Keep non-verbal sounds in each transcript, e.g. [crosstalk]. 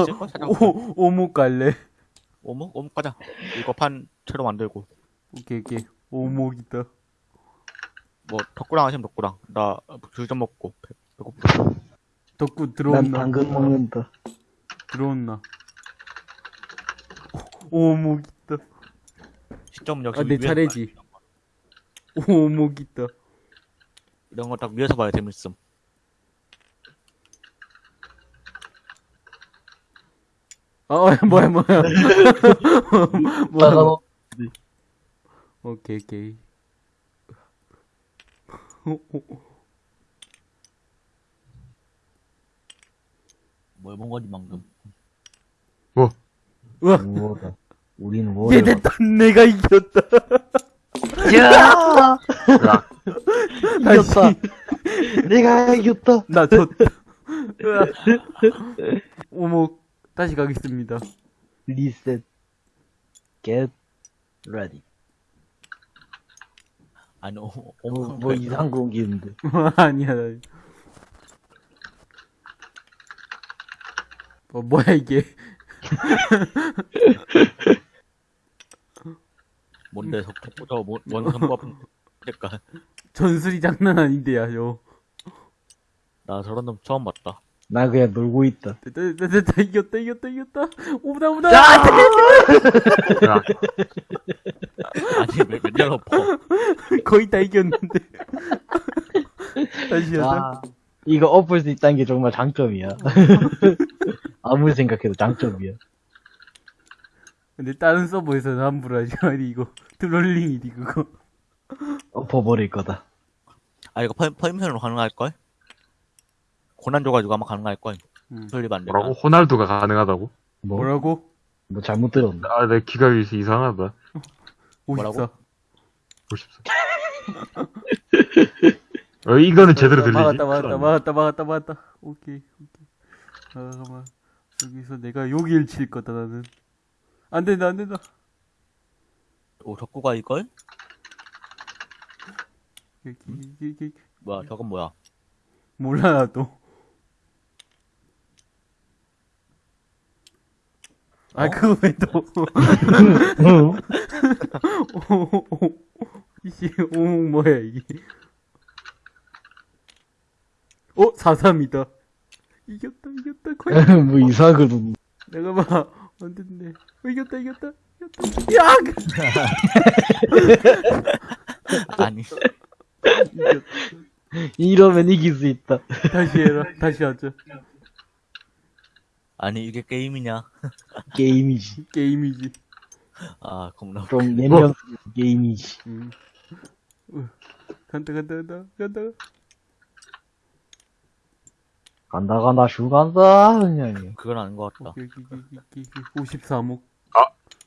있을걸? 찾아볼까? 오, 오목 갈래. 오목? 오목 가자. 이거 판 채로 만들고. 오케이, 오케이. 오목 있다. 뭐, 덕구랑 하시면 덕구랑. 나, 귤좀 먹고. 배- 배고프다. 덕구 난 들어온나? 당근 먹는다. 들어온나? 오, 오목 있다. 시점 역시. 아, 내 차례지. 봐야 오목 있다. 이런 거 딱 위에서 봐야 재밌음. 어, [laughs] 뭐야, 뭐야. [laughs] 뭐야. 나가 오케이, 오케이. 뭘 본 거지, 방금. 우와, 뭐다. 우리는 뭐? 얘 됐다. 내가 이겼다. 야! [laughs] 이겼다. 내가 이겼다. 나 졌다. 으아. 다시 가겠습니다. 리셋. Get ready. 아니, 오, 뭐, 오목. [laughs] 뭐 이상 공기인데. 아니야. 나. 어, 뭐야, 이게. [laughs] 뭔데, 저, 뭐, 뭔 선부 아픈 색깔. 전술이 장난 아닌데요, 요. 나 저런 놈 처음 봤다. 나 그냥 놀고 있다. 됐다, 됐다, 됐다, 이겼다, 이겼다, 이겼다. 오다, 오다. 야, 아니, 왜, 맨날 엎어. 거의 다 이겼는데. 다시 하자. 아, 이거 엎을 수 있다는 게 정말 장점이야. 아무리 생각해도 장점이야. 근데 다른 서버에서는 함부로 하지 말이 이거. 트롤링이디, 그거. 엎어버릴 거다. 아, 이거 퍼, 퍼미션으로 가능할걸? 고난 줘가지고 아마 가능할걸. 음. 설립 안 돼. 뭐라고? 호날두가 가능하다고? 뭐, 뭐라고? 뭐 잘못 들었나? 아, 내 귀가 이상하다. 54. 54. [laughs] 어, 이거는 제대로 들리지? 막았다, 막았다, 막았다, 막았다, 막았다. 오케이, 오케이. 아, 잠깐만. 여기서 내가 여길 칠 거다, 나는. 안 된다, 안 된다. 오, 덕구가 이걸? 여기, 여기, 여기. 뭐야, 저건 뭐야? 몰라, 나도. 아, 어? 그거 왜 또. 응? 이씨, 오목 뭐야, 이게. 어, 4-3이다. 이겼다, 이겼다, 거의. [laughs] 뭐 이상한 거 내가 봐. 안 됐네. 어, 이겼다, 이겼다. 이겼다. 야! [laughs] 아니, 이겼다. 이러면 이길 수 있다. 다시 해라. 다시 하자. 아니, 이게 게임이냐? 게임이지. [laughs] 게임이지. 아, 겁나. 좀 내면 게임이지. 음. 어. 간다, 간다, 간다, 간다. 간다 간다 슈 간다 그냥. 그건 아닌 것 같다. 여기, 여기, 여기, 여기, 53억.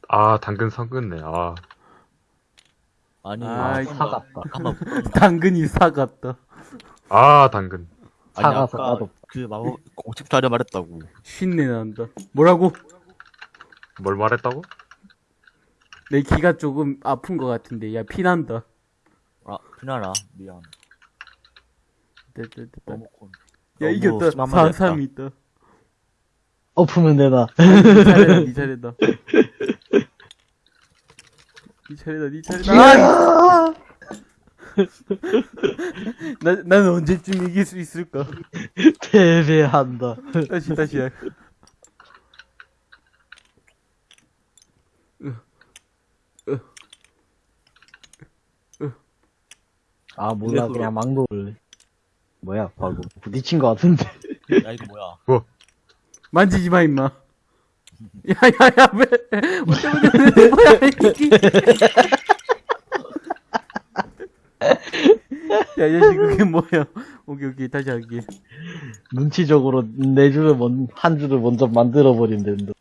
아, 당근 성근네. 아, 아니, 아, 사갔다. [laughs] 당근이 사갔다. 아, 당근. 아니, 사가서 아까 까도. 그 마법 공식 자료 말했다고. 쉰내 난다. 뭐라고? 뭘 말했다고? 내 귀가 조금 아픈 것 같은데. 야, 피난다. 아, 피나라. 미안. 됐다, 됐다. 너무 콘. 야, 너무 이겼다. 심한 말 했다. 4-3 있다. 엎으면 되나? 니 [laughs] 차례다, 니 차례다. 니 차례다, 니 차례다. 아! [laughs] 나, 난 언제쯤 이길 수 있을까? 패배한다. 다시, 다시. 해. 아 몰라 그냥 막 놀래. 뭐야 방금 부딪힌 거 같은데. 야, 이거 뭐야? 만지지 마, 임마. [laughs] 야, 야, 야, 왜, 뭐야, 이게. 야, 야, 그게 뭐야. 오케이, 오케이, 다시 할게. 눈치적으로 네 줄을 먼, 한 줄을 먼저 만들어 버리면 된다.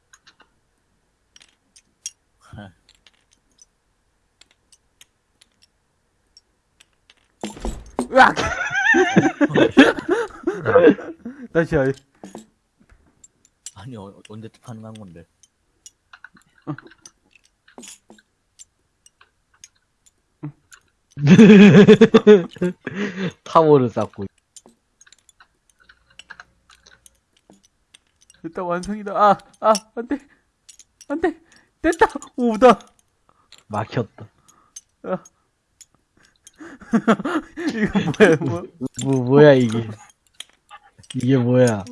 으악! [laughs] 다시 할. 아니, 어, 언제 가능한 건데. [laughs] [laughs] 타워를 쌓고. 됐다, 완성이다. 아, 아, 안 돼. 안 돼. 됐다. 오다. 막혔다. [laughs] 이거 뭐야, 뭐. 뭐, 뭐야, 이게. 이게 뭐야.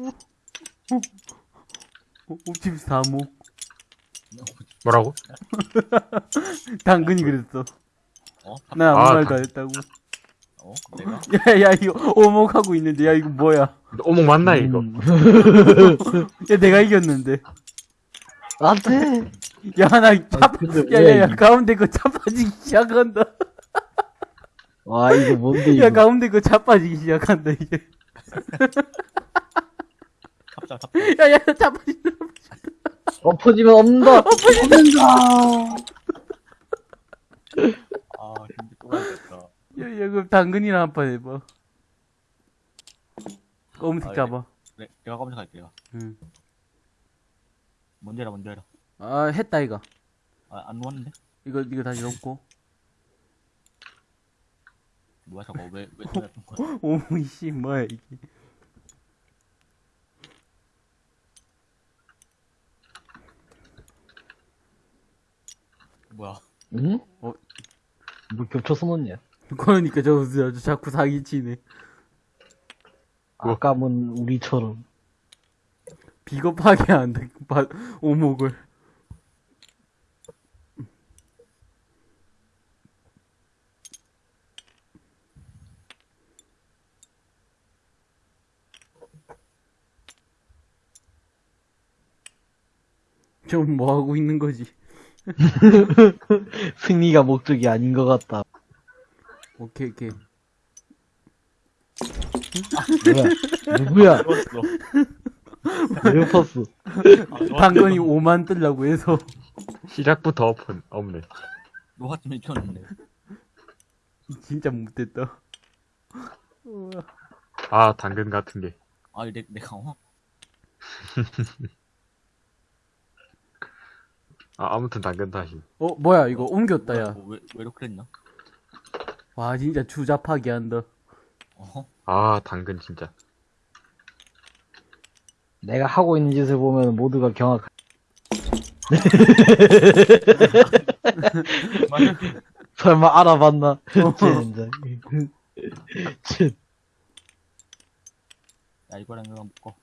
오, 집 사목. 뭐라고? [laughs] 당근이 그랬어. 어? 나 아무 아, 말도 안 했다고. 어? 내가? [laughs] 야, 야, 이거 오목하고 있는데, 야, 이거 뭐야. 오목 맞나, 이거? 음. [laughs] 야, 내가 이겼는데. 안 돼! 야, 나, 차, 근데 야, 야, 야, 이게. 가운데 거 차빠지기 시작한다. 와, 이거 뭔데, 이거. 야, 가운데 거 차빠지기 시작한다, 이제. 탑자 탑자. [laughs] 야, 야, 차빠진다. 엎어지면 없는다! 엎어진다! 아또 가야겠다. 야, 야, 그럼 당근이나 한 판 해봐. 검은색 아, 잡아. 네, 내가 검색할게 내가. 응. 먼저 해라 먼저 해라. 아, 했다, 이거. 아, 안 누웠는데? 이거, 이거 다시 넣고. 뭐야 저거 왜왜 왜, 거야? 오이, 씨, 뭐야, 이게. 뭐야? 응? 어? 뭐 겹쳐서 놓냐? 그러니까 저, 저, 저 자꾸 사기치네. 아까면 우리처럼. 비겁하게 한다, 바- 오목을. 좀 뭐 하고 있는 거지? [laughs] 승리가 목적이 아닌 것 같다. 오케이, 오케이. 뭐야? 누구야? 누웠어. 왜 엎었어? 아, 당근이 5만 뜨려고 해서. 시작부터 오픈, 없네. 노화쯤 익혔는데. 진짜 못됐다. 아, 당근 같은 게. 아 내, 내가 어? [laughs] 아, 아무튼 당근 다시. 어, 뭐야, 이거 옮겼다, 야. 뭐, 왜, 왜 이렇게 했나? 와, 진짜 주잡하게 한다. 어? 아, 당근 진짜. 내가 하고 있는 짓을 보면 모두가 경악. [laughs] 설마 알아봤나? 젠장. 쉿. 야 이거랑 이거랑 묶어.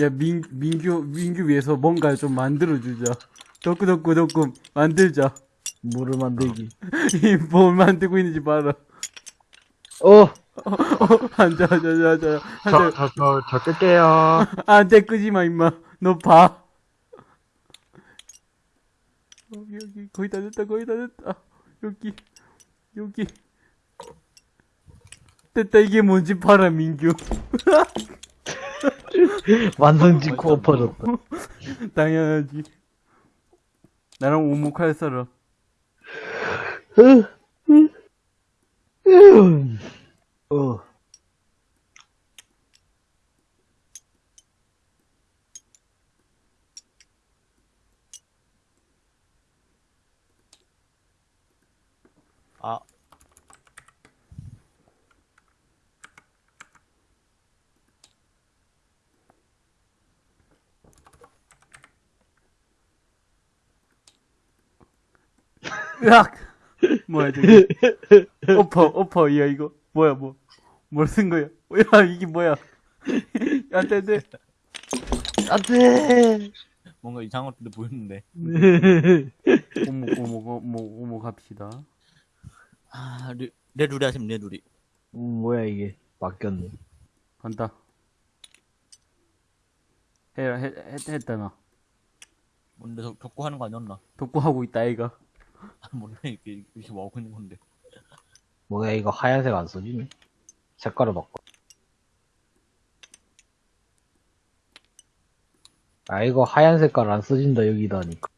야, 민, 민규, 민규 위해서 뭔가 좀 만들어주자. 덕구, 덕구, 덕구, 만들자. 물을 만들기. [laughs] 이뭘 만들고 있는지 봐라. 어! 앉아, 앉아, 앉아, 앉아. 저, 앉아. 저, 저, 저 끌게요. 안 돼, 끄지 마, 임마. 너 봐. 여기, 여기, 거의 다 됐다, 거의 다 됐다. 여기, 여기. 됐다, 이게 뭔지 봐라, 민규. [laughs] 완성 짓고 엎어졌다. 당연하지. 나랑 오목할 사람. 어. 으악! 뭐야, 저기. 오퍼, 오퍼, 야, 이거. 뭐야, 뭐. 뭘 쓴 거야? 야, 이게 뭐야. 안 돼, 안 돼. 안 돼! 뭔가 이상한 것도 보였는데. 오목, 오목, 오목, 오목 합시다. 아 르, 내 룰이 하시면 내 룰이. 음, 뭐야, 이게. 맡겼네. 간다. 해, 해, 했, 했다, 나. 뭔데 저 격고 하는 거 아니었나? 독고하고 있다, 아이가. [laughs] 아 몰라 이렇게 이렇게 뭐 하고 있는 건데. 뭐야, 이거 하얀색 안 써지네? 색깔을 바꿔. 아, 이거 하얀 색깔 안 써진다, 여기다 하니까.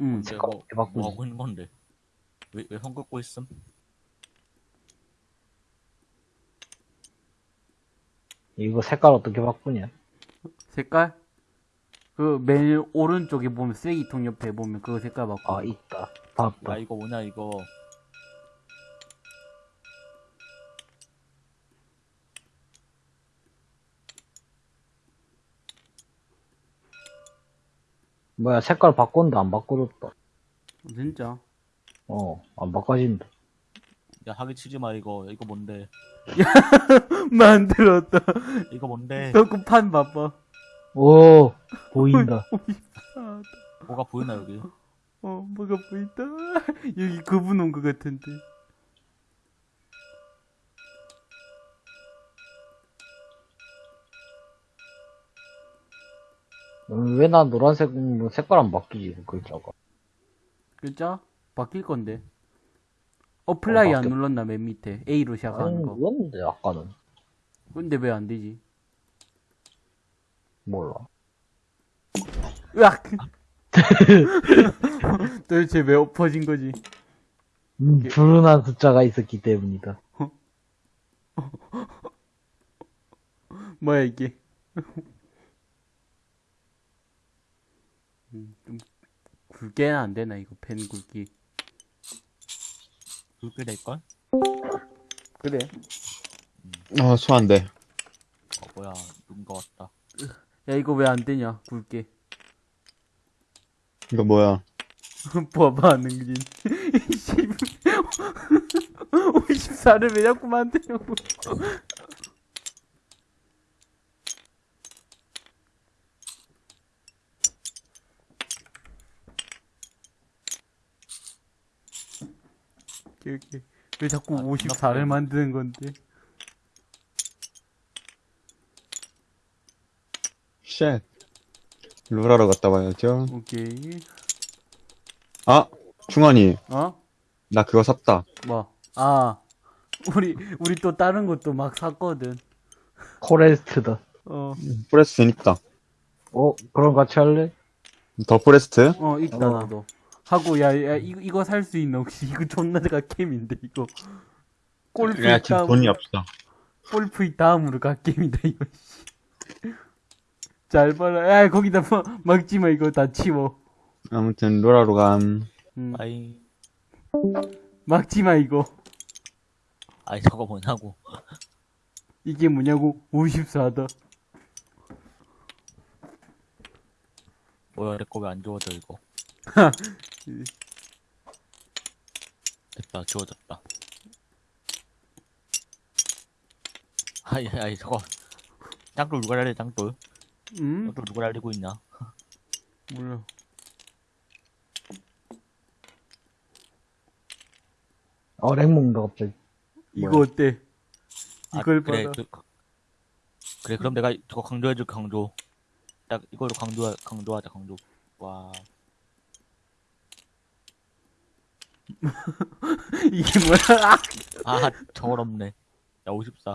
응. 색깔 뭐, 어떻게 바꾸지? 뭐 하고 있는 건데. 왜 왜손 긋고 있음? 이거 색깔 어떻게 바꾸냐? 색깔? 그 맨 오른쪽에 보면 쓰레기통 옆에 보면 그거 색깔 바꿔. 아 있다. 바빠. 야 이거 뭐냐 이거. 뭐야 색깔 바꿨는데 안 바꿔줬다. 진짜? 어 안 바꿔진다. 야 하기 치지 마 이거 이거 뭔데? 야 [laughs] 만들었다. 이거 뭔데? 덕구판 바빠. 오, 보인다. 아, 뭐가 보이나 여기 어, 뭐가 보인다. 여기 그분 온 것 같은데. 왜 나 노란색, 뭐 색깔 안 바뀌지, 그 글자가. 글자? 바뀔 건데. apply 어, 안 눌렀나, 맨 밑에. A로 아니, 시작하는 거. 누웠는데, 아까는. 근데 왜 안 되지? 몰라. 으악! [laughs] 도대체 왜 엎어진 거지? 음, 불운한 숫자가 있었기 때문이다. [laughs] 뭐야, 이게. 음, 좀, 굵게는 안 되나, 이거, 펜 굵기. 그렇게 될걸 그래. 어, 소환돼. 어 뭐야 누군가 왔다 야, 이거 왜 안 되냐, 굵게. 이거 뭐야? [laughs] 봐봐, 능진. [laughs] 54를 [laughs] 왜 자꾸 만드냐고. 오케이, 오케이. 왜 자꾸 아, 54를 만드는 건데? shit. 루라로 갔다 와야죠. 오케이. 아, 충원이, 어? 나 그거 샀다. 뭐? 아, 우리, 우리 또 다른 것도 막 샀거든. Forest다. 어, Forest 있다. 어, 그럼 같이 할래? The Forest? 어, 있다, 어. 나도. 하고, 야, 야, 이거, 이거 살 수 있나, 혹시? 이거 존나 갓겜인데, 이거. 골프 야, 지금 돈이 없어. 골프 다음으로 갓겜이다, 이거, 씨. 잘 봐라. 야, 거기다 뭐, 막지 마, 이거 다 치워. 아무튼, 루라로 감. 음, 아이 막지 마, 이거. 아이 저거 뭐냐고 이게 뭐냐고, 54다. 뭐야 내거 왜안 지워져 이거 [laughs] 됐다 지워졌다 아이 아이 저거 짱돌 누가 날려 짱돌 음? 짱돌 누가 날리고 있냐 몰라. 어, 렉 먹는다, 갑자기. 이거 어때? 아, 이걸 그래, 봐라. 그, 그래 그럼 내가 저거 강조해줄 강조 딱 이걸로 강조 강조하자 강조 와 [laughs] 이게 뭐야? 아, 저걸 없네. 야, 54.